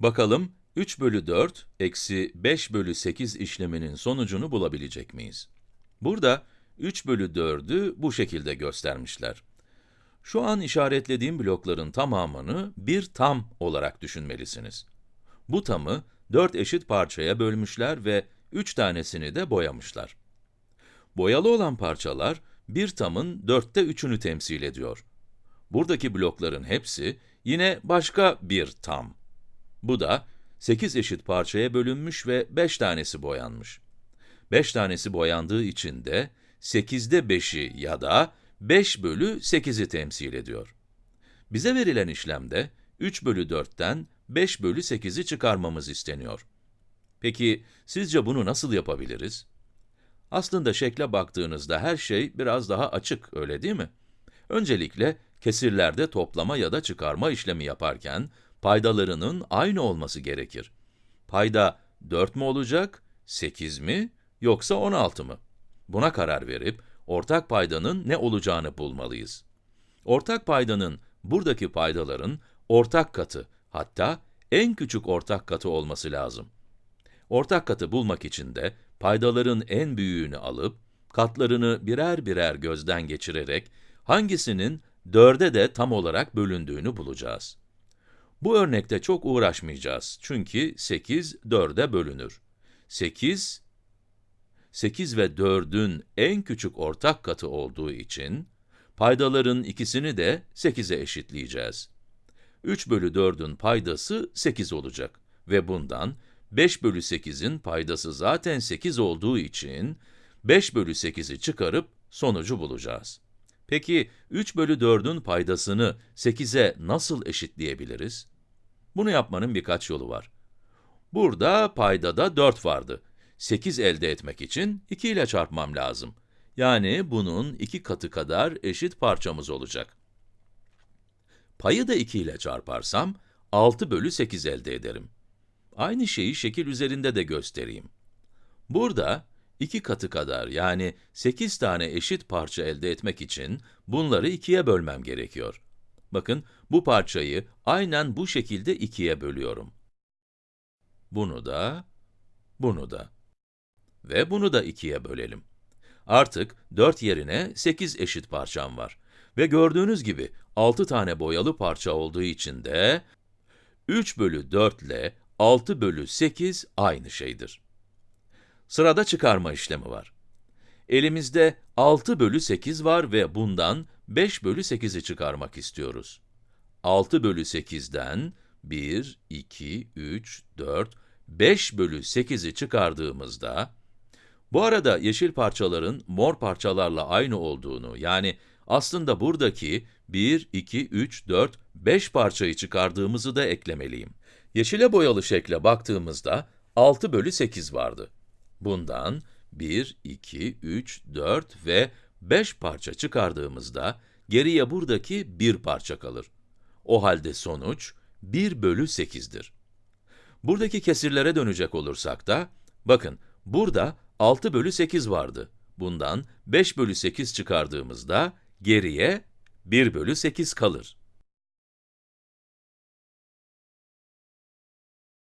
Bakalım 3 bölü 4 eksi 5 bölü 8 işleminin sonucunu bulabilecek miyiz? Burada 3 bölü 4'ü bu şekilde göstermişler. Şu an işaretlediğim blokların tamamını bir tam olarak düşünmelisiniz. Bu tamı 4 eşit parçaya bölmüşler ve 3 tanesini de boyamışlar. Boyalı olan parçalar, bir tamın dörtte üçünü temsil ediyor. Buradaki blokların hepsi, yine başka bir tam. Bu da 8 eşit parçaya bölünmüş ve 5 tanesi boyanmış. 5 tanesi boyandığı için de 8'de 5'i ya da 5 bölü 8'i temsil ediyor. Bize verilen işlemde 3 bölü 4'ten 5 bölü 8'i çıkarmamız isteniyor. Peki, sizce bunu nasıl yapabiliriz? Aslında şekle baktığınızda her şey biraz daha açık, öyle değil mi? Öncelikle, kesirlerde toplama ya da çıkarma işlemi yaparken, paydalarının aynı olması gerekir. Payda 4 mü olacak, 8 mi, yoksa 16 mı? Buna karar verip, ortak paydanın ne olacağını bulmalıyız. Ortak paydanın, buradaki paydaların ortak katı, hatta en küçük ortak katı olması lazım. Ortak katı bulmak için de, paydaların en büyüğünü alıp, katlarını birer birer gözden geçirerek, hangisinin 4'e de tam olarak bölündüğünü bulacağız. Bu örnekte çok uğraşmayacağız çünkü 8, 4'e bölünür. 8, 8 ve 4'ün en küçük ortak katı olduğu için, paydaların ikisini de 8'e eşitleyeceğiz. 3 bölü 4'ün paydası 8 olacak ve bundan 5 bölü 8'in paydası zaten 8 olduğu için 5 bölü 8'i çıkarıp sonucu bulacağız. Peki 3 bölü 4'ün paydasını 8'e nasıl eşitleyebiliriz? Bunu yapmanın birkaç yolu var. Burada paydada 4 vardı. 8 elde etmek için 2 ile çarpmam lazım. Yani bunun 2 katı kadar eşit parçamız olacak. Payı da 2 ile çarparsam 6 bölü 8 elde ederim. Aynı şeyi şekil üzerinde de göstereyim. Burada, iki katı kadar yani 8 tane eşit parça elde etmek için bunları ikiye bölmem gerekiyor. Bakın, bu parçayı aynen bu şekilde ikiye bölüyorum. Bunu da, bunu da. Ve bunu da ikiye bölelim. Artık 4 yerine 8 eşit parçam var. Ve gördüğünüz gibi 6 tane boyalı parça olduğu için de 3 bölü 4 ile 6 bölü 8 aynı şeydir. Sırada çıkarma işlemi var. Elimizde 6 bölü 8 var ve bundan 5 bölü 8'i çıkarmak istiyoruz. 6 bölü 8'den 1, 2, 3, 4, 5 bölü 8'i çıkardığımızda, bu arada yeşil parçaların mor parçalarla aynı olduğunu, yani aslında buradaki 1, 2, 3, 4, 5 parçayı çıkardığımızı da eklemeliyim. Yeşile boyalı şekle baktığımızda 6 bölü 8 vardı. Bundan 1, 2, 3, 4 ve 5 parça çıkardığımızda geriye buradaki bir parça kalır. O halde sonuç 1 bölü 8'dir. Buradaki kesirlere dönecek olursak da, bakın burada 6 bölü 8 vardı. Bundan 5 bölü 8 çıkardığımızda geriye 1 bölü 8 kalır.